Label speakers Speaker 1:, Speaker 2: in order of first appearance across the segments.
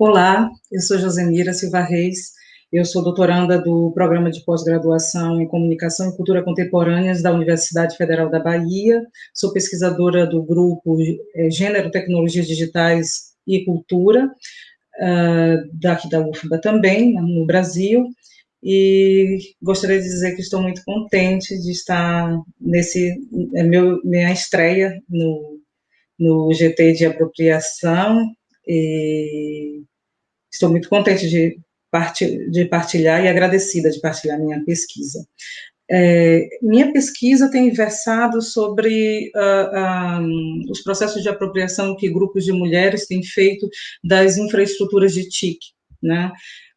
Speaker 1: Olá, eu sou Josemira Silva Reis, eu sou doutoranda do Programa de Pós-Graduação em Comunicação e Cultura Contemporâneas da Universidade Federal da Bahia, sou pesquisadora do grupo é, Gênero, Tecnologias Digitais e Cultura, uh, daqui da UFBA também, no Brasil, e gostaria de dizer que estou muito contente de estar nesse, é meu, minha estreia no, no GT de apropriação, e estou muito contente de, de partilhar e agradecida de partilhar minha pesquisa. É, minha pesquisa tem versado sobre uh, uh, os processos de apropriação que grupos de mulheres têm feito das infraestruturas de TIC, né?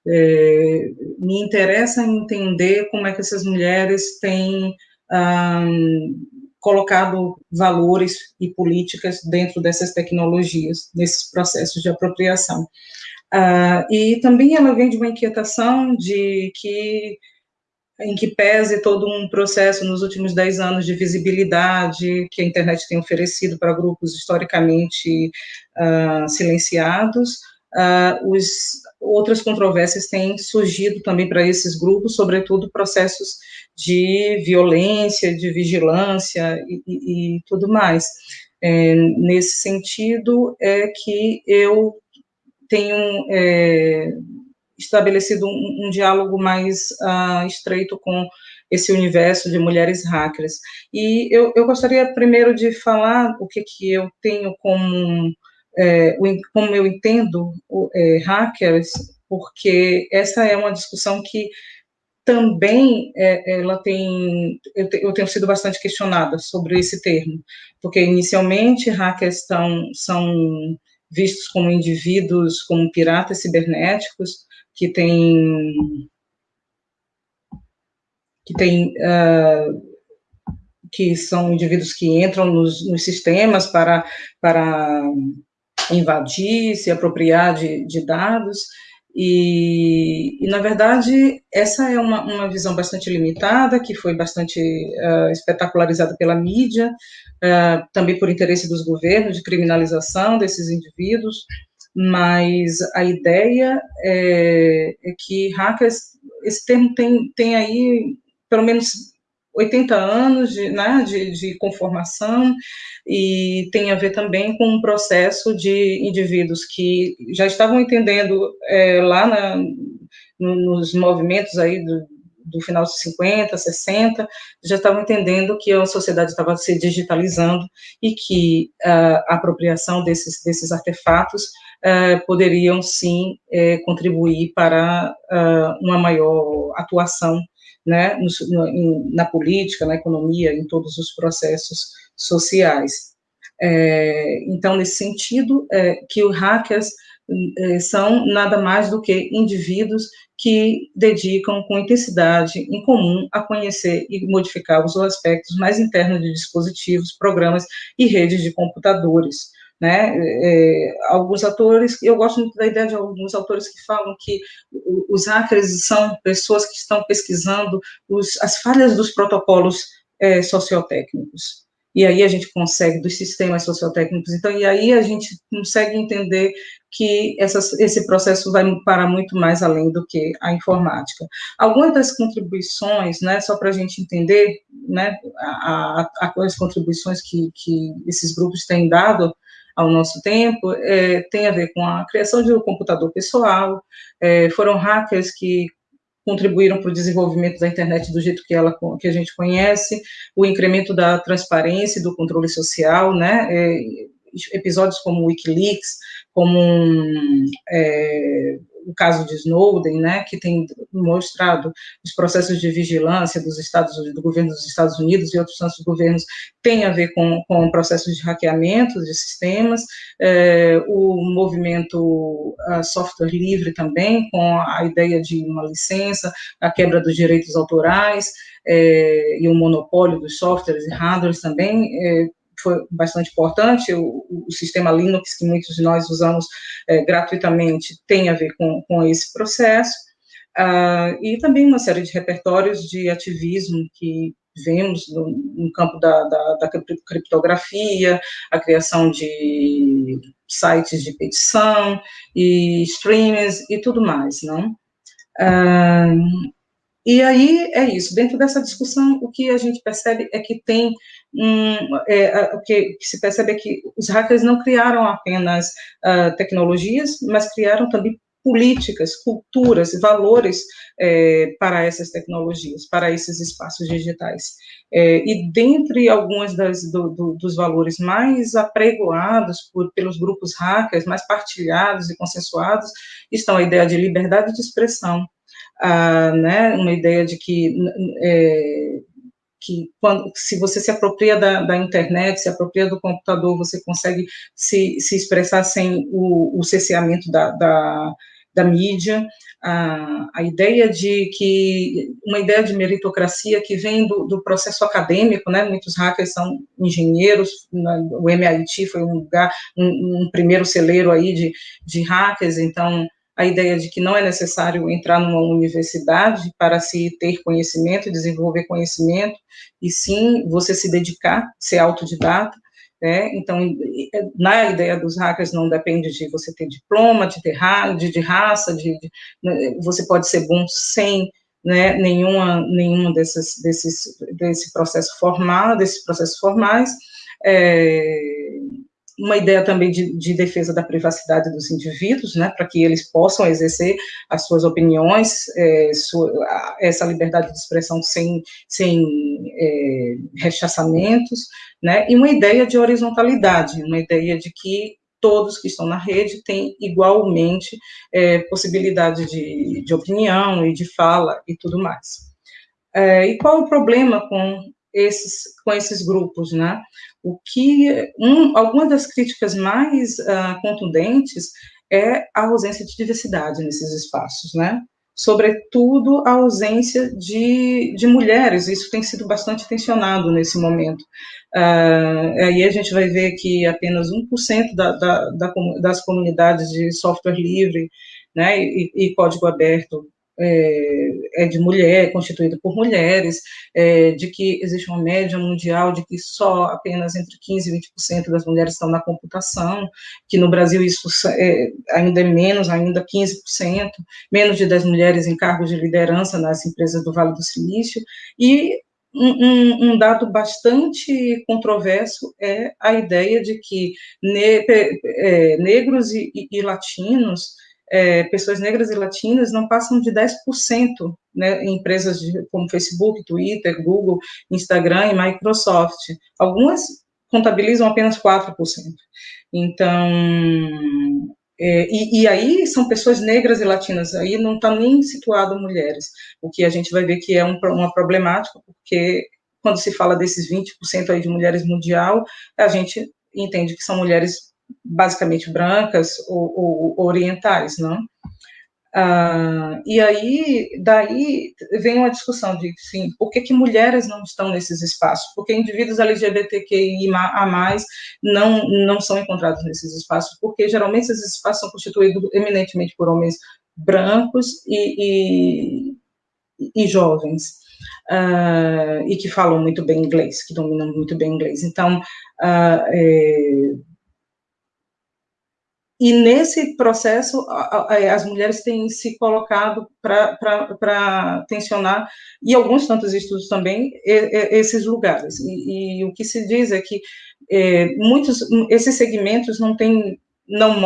Speaker 1: É, me interessa entender como é que essas mulheres têm uh, colocado valores e políticas dentro dessas tecnologias, nesses processos de apropriação. Uh, e também ela vem de uma inquietação de que em que pese todo um processo nos últimos dez anos de visibilidade que a internet tem oferecido para grupos historicamente uh, silenciados, uh, os, outras controvérsias têm surgido também para esses grupos, sobretudo processos de violência, de vigilância e, e, e tudo mais. É, nesse sentido, é que eu tenho é, estabelecido um, um, diálogo mais uh, estreito com esse universo de mulheres hackers. E eu, eu gostaria primeiro de falar o que, que eu tenho como, é, como eu entendo é, hackers, porque essa é uma discussão que também é, ela tem, eu, te, eu, tenho sido bastante questionada sobre esse termo, porque inicialmente hackers estão, são vistos como indivíduos, como piratas cibernéticos, que têm que tem uh, que são indivíduos que entram nos, nos, sistemas para, para invadir, se apropriar de, de dados, e, e, na verdade, essa é uma, uma visão bastante limitada, que foi bastante uh, espetacularizada pela mídia, uh, também por interesse dos governos de criminalização desses indivíduos, mas a ideia é, é que hackers, esse termo tem, tem aí pelo menos 80 anos de, né, de, de, conformação e tem a ver também com um processo de indivíduos que já estavam entendendo é, lá na, nos movimentos aí do, do final dos 50, 60, já estavam entendendo que a sociedade estava se digitalizando e que a apropriação desses, desses artefatos uh, poderiam sim uh, contribuir para uh, uma maior atuação né, no, no, na política, na economia, em todos os processos sociais. É, então, nesse sentido, que os hackers são nada mais do que indivíduos que dedicam com intensidade em comum a conhecer e modificar os aspectos mais internos de dispositivos, programas e redes de computadores, né? É, alguns autores, eu gosto muito da ideia de alguns autores que falam que os hackers são pessoas que estão pesquisando os, as falhas dos protocolos é, sociotécnicos. E aí a gente consegue, dos sistemas sociotécnicos, então, e aí a gente consegue entender que essas, esse processo vai para muito mais além do que a informática. Algumas das contribuições, né, só para a gente entender, né, a, a, as contribuições que, que esses grupos têm dado ao nosso tempo, é, tem a ver com a criação de um computador pessoal, é, foram hackers que contribuíram para o desenvolvimento da internet do jeito que ela que a gente conhece, o incremento da transparência e do controle social, né, é, episódios como o WikiLeaks, como um, é, o caso de Snowden, né, que tem mostrado os processos de vigilância dos Estados do governo dos Estados Unidos e outros tantos governos tem a ver com, com processos de hackeamento de sistemas, é, o movimento software livre também, com a ideia de uma licença, a quebra dos direitos autorais, é, e o monopólio dos softwares e hardwares também, é, foi bastante importante, o, o, sistema Linux, que muitos de nós usamos é, gratuitamente, tem a ver com, com esse processo, uh, e também uma série de repertórios de ativismo que vemos no, no campo da, da, da, criptografia, a criação de sites de petição e streamers e tudo mais, não? Ah, e aí é isso, dentro dessa discussão, o que a gente percebe é que tem um, é, o que, se percebe é que os hackers não criaram apenas uh, tecnologias, mas criaram também políticas, culturas, valores é, para essas tecnologias, para esses espaços digitais. É, e dentre alguns do, do, dos valores mais apregoados por, pelos grupos hackers, mais partilhados e consensuados, estão a ideia de liberdade de expressão, né, uma ideia de que é, que quando, se você se apropria da, da, internet, se apropria do computador, você consegue se, se expressar sem o, o cerceamento da, da, da mídia, a, a, ideia de que, uma ideia de meritocracia que vem do, do processo acadêmico, né, muitos hackers são engenheiros, né, o MIT foi um lugar, um, um primeiro celeiro aí de, de hackers, então, a ideia de que não é necessário entrar numa universidade para se ter conhecimento, desenvolver conhecimento, e sim você se dedicar, ser autodidata, né? Então, na ideia dos hackers não depende de você ter diploma, de ter ra de, de raça, de, de, né, você pode ser bom sem né, nenhuma, nenhuma desses, desse processo formal, desses processos formais, é, uma ideia também de, de, defesa da privacidade dos indivíduos, né, para que eles possam exercer as suas opiniões, é, sua, essa liberdade de expressão sem, sem é, rechaçamentos, né, e uma ideia de horizontalidade, uma ideia de que todos que estão na rede têm igualmente é, possibilidade de, de, opinião e de fala e tudo mais. É, e qual o problema com esses, com esses grupos, né? O que, um, alguma das críticas mais uh, contundentes é a ausência de diversidade nesses espaços, né? Sobretudo a ausência de, de mulheres, isso tem sido bastante tensionado nesse momento. Uh, aí a gente vai ver que apenas 1% da, da, da, das comunidades de software livre né, e, e código aberto é, é de mulher, é constituída por mulheres, é, de que existe uma média mundial de que só apenas entre 15% e 20% das mulheres estão na computação, que no Brasil isso é, ainda é menos, ainda 15%, menos de 10 mulheres em cargos de liderança nas empresas do Vale do Silício, e um, um, um, dado bastante controverso é a ideia de que ne, é, negros e, e, e latinos é, pessoas negras e latinas não passam de 10% né, em empresas de, como Facebook, Twitter, Google, Instagram e Microsoft. Algumas contabilizam apenas 4%. Então, é, e, e, aí são pessoas negras e latinas, aí não está nem situado mulheres, o que a gente vai ver que é um, uma problemática, porque quando se fala desses 20% aí de mulheres mundial, a gente entende que são mulheres basicamente brancas ou, ou orientais, não? Ah, e aí, daí vem uma discussão de, sim, por que, que mulheres não estão nesses espaços? Por que indivíduos LGBTQI a mais não, não são encontrados nesses espaços? Porque geralmente esses espaços são constituídos eminentemente por homens brancos e, e, e jovens. Uh, e que falam muito bem inglês, que dominam muito bem inglês. Então, uh, é, e nesse processo, as mulheres têm se colocado para tensionar, e alguns tantos estudos também, esses lugares. E, e o que se diz é que é, muitos, esses segmentos não têm não,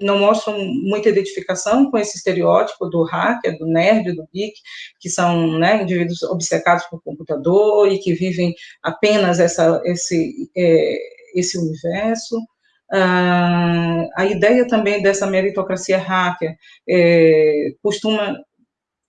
Speaker 1: não, mostram muita identificação com esse estereótipo do hacker, do nerd, do geek, que são né, indivíduos obcecados por computador e que vivem apenas essa, esse, é, esse universo. Ah, a ideia também dessa meritocracia hacker é, costuma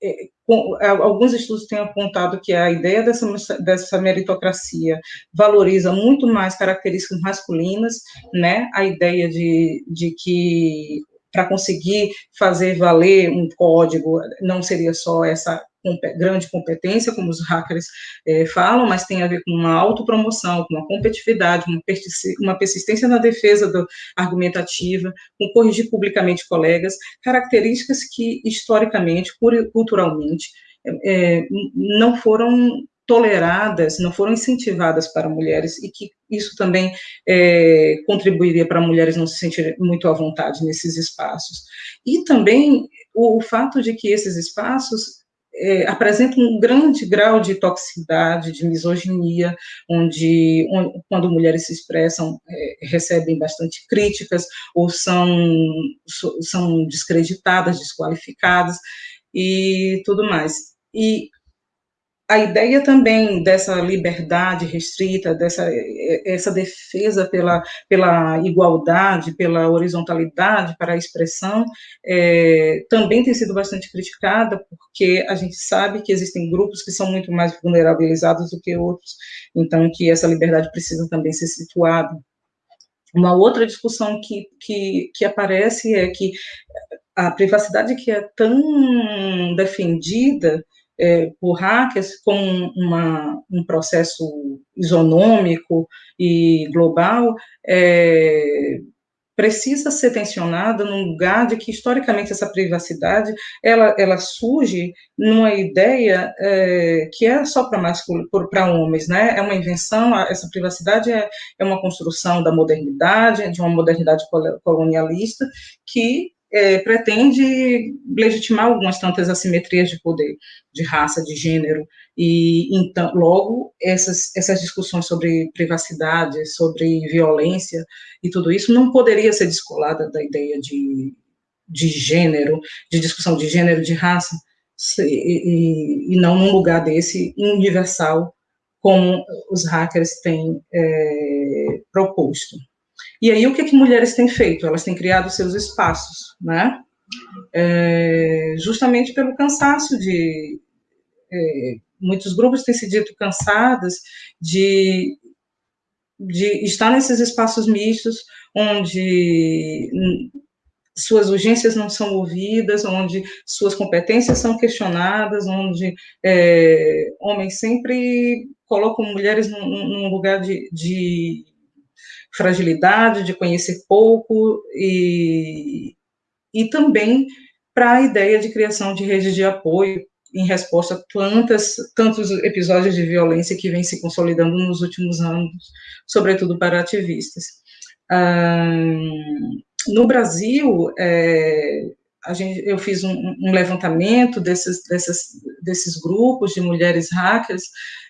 Speaker 1: é, com, alguns estudos têm apontado que a ideia dessa, dessa meritocracia valoriza muito mais características masculinas, né, a ideia de, de que para conseguir fazer valer um código não seria só essa grande competência, como os hackers é, falam, mas tem a ver com uma autopromoção, com uma competitividade, uma, persistência na defesa do, argumentativa, com corrigir publicamente colegas, características que, historicamente, culturalmente, é, não foram toleradas, não foram incentivadas para mulheres, e que isso também é, contribuiria para mulheres não se sentirem muito à vontade nesses espaços. E também o, o fato de que esses espaços é, apresentam um grande grau de toxicidade, de misoginia, onde, onde quando mulheres se expressam, é, recebem bastante críticas, ou são, são descreditadas, desqualificadas, e tudo mais. E a ideia também dessa liberdade restrita, dessa essa defesa pela, pela igualdade, pela horizontalidade para a expressão, é, também tem sido bastante criticada, porque a gente sabe que existem grupos que são muito mais vulnerabilizados do que outros, então que essa liberdade precisa também ser situada. Uma outra discussão que, que, que aparece é que a privacidade que é tão defendida é, por hackers como uma, um processo isonômico e global, é, precisa ser tensionada num lugar de que historicamente essa privacidade ela, ela surge numa ideia é, que é só para para homens, né? É uma invenção. Essa privacidade é, é uma construção da modernidade, de uma modernidade colonialista que é, pretende legitimar algumas tantas assimetrias de poder, de raça, de gênero, e então, logo, essas, essas discussões sobre privacidade, sobre violência e tudo isso não poderia ser descolada da ideia de, de gênero, de discussão de gênero, de raça, e, e, e não num lugar desse universal, como os hackers têm é, proposto. E aí, o que, que mulheres têm feito? Elas têm criado seus espaços, né? É, justamente pelo cansaço de. É, muitos grupos têm se dito cansadas de, de estar nesses espaços mistos, onde suas urgências não são ouvidas, onde suas competências são questionadas, onde é, homens sempre colocam mulheres num, num lugar de, de fragilidade, de conhecer pouco e, e também para a ideia de criação de redes de apoio em resposta a tantas, tantos episódios de violência que vem se consolidando nos últimos anos, sobretudo para ativistas. no Brasil, é, gente, eu fiz um, um levantamento desses, desses, desses grupos de mulheres hackers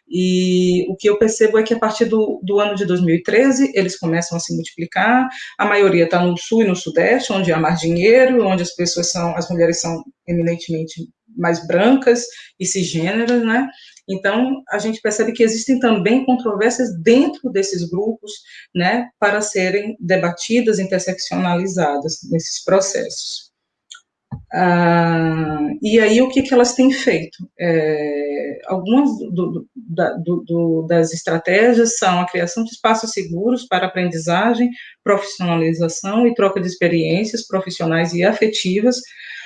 Speaker 1: e o que eu percebo é que a partir do, do ano de 2013 eles começam a se multiplicar. A maioria está no sul e no sudeste, onde há mais dinheiro, onde as pessoas são, as mulheres são eminentemente mais brancas e cisgêneras, né? Então, a gente percebe que existem também controvérsias dentro desses grupos, né, para serem debatidas, interseccionalizadas nesses processos. Ah, e aí, o que, que elas têm feito? É, algumas do, do, do, das estratégias são a criação de espaços seguros para aprendizagem, profissionalização e troca de experiências profissionais e afetivas,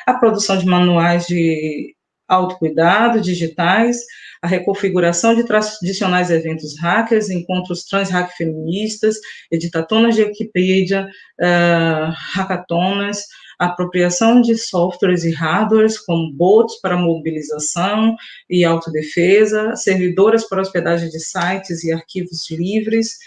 Speaker 1: a produção de manuais de autocuidado digitais, a reconfiguração de tradicionais eventos hackers, encontros trans-hack feministas, editatonas de Wikipedia, uh, hackatonas, apropriação de softwares e hardwares, como bots para mobilização e autodefesa, servidoras para hospedagem de sites e arquivos livres,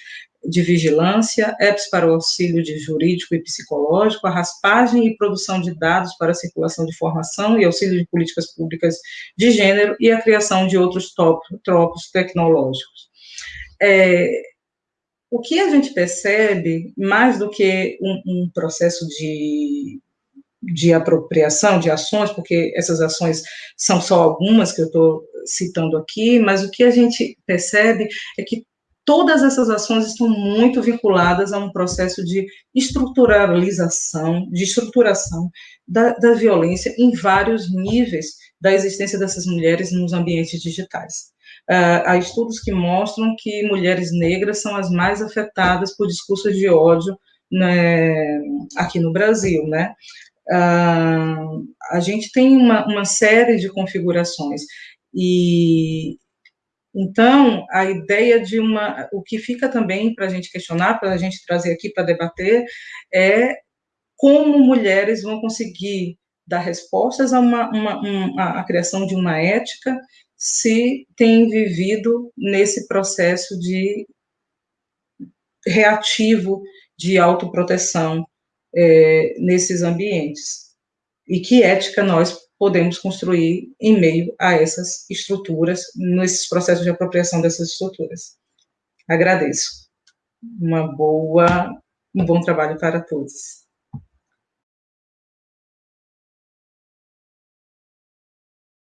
Speaker 1: de vigilância, apps para o auxílio de jurídico e psicológico, a raspagem e produção de dados para circulação de informação e auxílio de políticas públicas de gênero e a criação de outros tropos tecnológicos. É, o que a gente percebe, mais do que um, um processo de de apropriação de ações, porque essas ações são só algumas que eu estou citando aqui, mas o que a gente percebe é que todas essas ações estão muito vinculadas a um processo de estruturalização, de estruturação da, da violência em vários níveis da existência dessas mulheres nos ambientes digitais. Uh, há estudos que mostram que mulheres negras são as mais afetadas por discursos de ódio né, aqui no Brasil, né? Uh, a gente tem uma, uma série de configurações. E então a ideia de uma, o que fica também para a gente questionar, para a gente trazer aqui para debater, é como mulheres vão conseguir dar respostas a uma, uma, uma a criação de uma ética se tem vivido nesse processo de reativo de autoproteção é, nesses ambientes. E que ética nós podemos construir em meio a essas estruturas, nesses processos de apropriação dessas estruturas. Agradeço. Uma boa, um bom trabalho para todos.